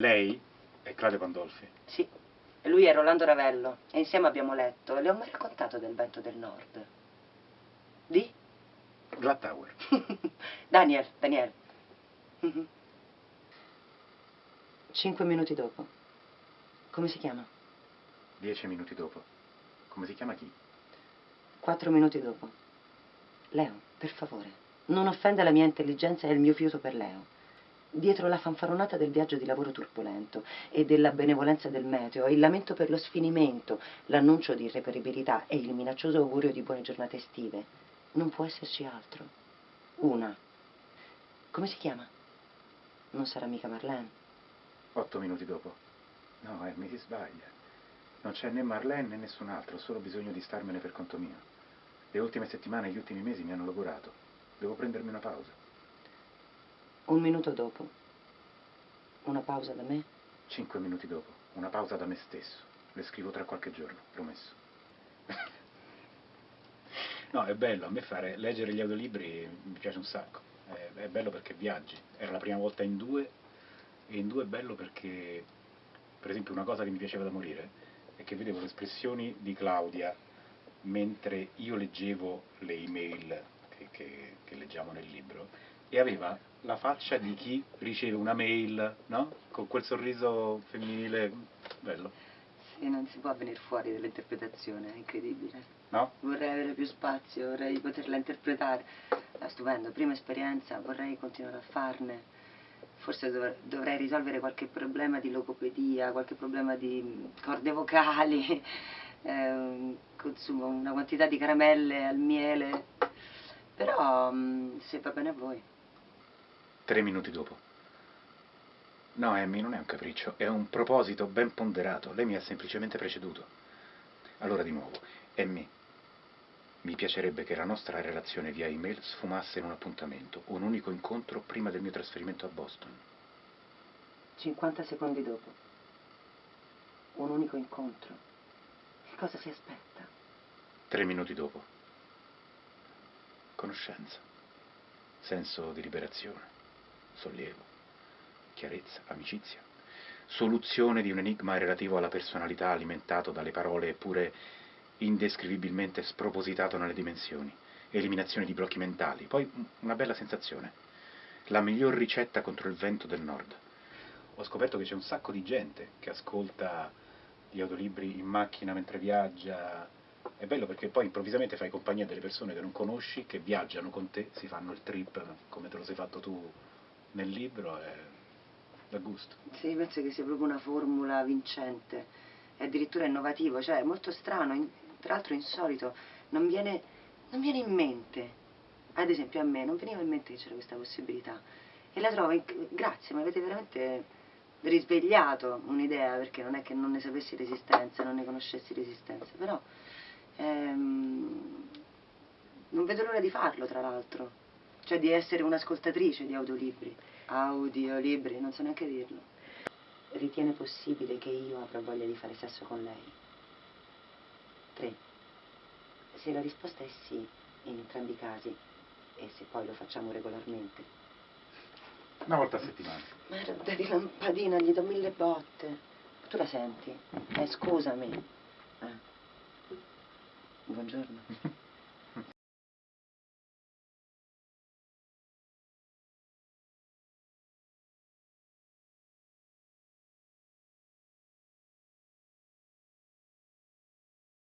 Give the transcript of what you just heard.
Lei è Claudio Pandolfi. Sì, e lui è Rolando Ravello e insieme abbiamo letto. Le ho mai raccontato del vento del nord? Di? Glad Tower. Daniel, Daniel. Mhm. Cinque minuti dopo. Come si chiama? Dieci minuti dopo. Come si chiama chi? Quattro minuti dopo. Leo, per favore, non offenda la mia intelligenza e il mio fiuto per Leo. Dietro la fanfaronata del viaggio di lavoro turbolento e della benevolenza del meteo, il lamento per lo sfinimento, l'annuncio di irreperibilità e il minaccioso augurio di buone giornate estive, non può esserci altro. Una. Come si chiama? Non sarà mica Marlene. Otto minuti dopo. No, eh, mi si sbaglia. Non c'è né Marlene né nessun altro, ho solo bisogno di starmene per conto mio. Le ultime settimane e gli ultimi mesi mi hanno lavorato. Devo prendermi una pausa. Un minuto dopo. Una pausa da me? Cinque minuti dopo. Una pausa da me stesso. Le scrivo tra qualche giorno, promesso. no, è bello, a me fare, leggere gli audiolibri mi piace un sacco. È, è bello perché viaggi. Era la prima volta in due e in due è bello perché, per esempio, una cosa che mi piaceva da morire è che vedevo le espressioni di Claudia mentre io leggevo le email che, che, che leggiamo nel libro e aveva la faccia di chi riceve una mail, no? Con quel sorriso femminile bello. Sì, non si può venire fuori dall'interpretazione, è incredibile. No? Vorrei avere più spazio, vorrei poterla interpretare. È stupendo, prima esperienza, vorrei continuare a farne. Forse dov dovrei risolvere qualche problema di logopedia, qualche problema di corde vocali, eh, consumo una quantità di caramelle al miele, però mm, se va bene a voi. Tre minuti dopo. No, Amy, non è un capriccio, è un proposito ben ponderato. Lei mi ha semplicemente preceduto. Allora di nuovo, Amy, mi piacerebbe che la nostra relazione via email sfumasse in un appuntamento, un unico incontro prima del mio trasferimento a Boston. 50 secondi dopo. Un unico incontro. Che cosa si aspetta? Tre minuti dopo. Conoscenza. Senso di liberazione. Sollievo. Chiarezza. Amicizia. Soluzione di un enigma relativo alla personalità alimentato dalle parole eppure indescrivibilmente spropositato nelle dimensioni. Eliminazione di blocchi mentali. Poi una bella sensazione. La miglior ricetta contro il vento del nord. Ho scoperto che c'è un sacco di gente che ascolta gli audiolibri in macchina mentre viaggia. È bello perché poi improvvisamente fai compagnia delle persone che non conosci, che viaggiano con te, si fanno il trip come te lo sei fatto tu nel libro e da gusto. Sì, penso che sia proprio una formula vincente, è addirittura innovativo, cioè è molto strano, in- tra l'altro insolito, non viene, non viene in mente. Ad esempio a me non veniva in mente che c'era questa possibilità e la trovo, inc- grazie, mi avete veramente risvegliato un'idea, perché non è che non ne sapessi l'esistenza, non ne conoscessi l'esistenza, però ehm, non vedo l'ora di farlo tra l'altro, cioè di essere un'ascoltatrice di audiolibri. Audiolibri, non so neanche dirlo. Ritiene possibile che io avrò voglia di fare sesso con lei? 3. Se la risposta è sì, in entrambi i casi, e se poi lo facciamo regolarmente. Una volta a settimana. Merda di lampadina, gli do mille botte. Tu la senti? Eh, scusami. Eh. Buongiorno.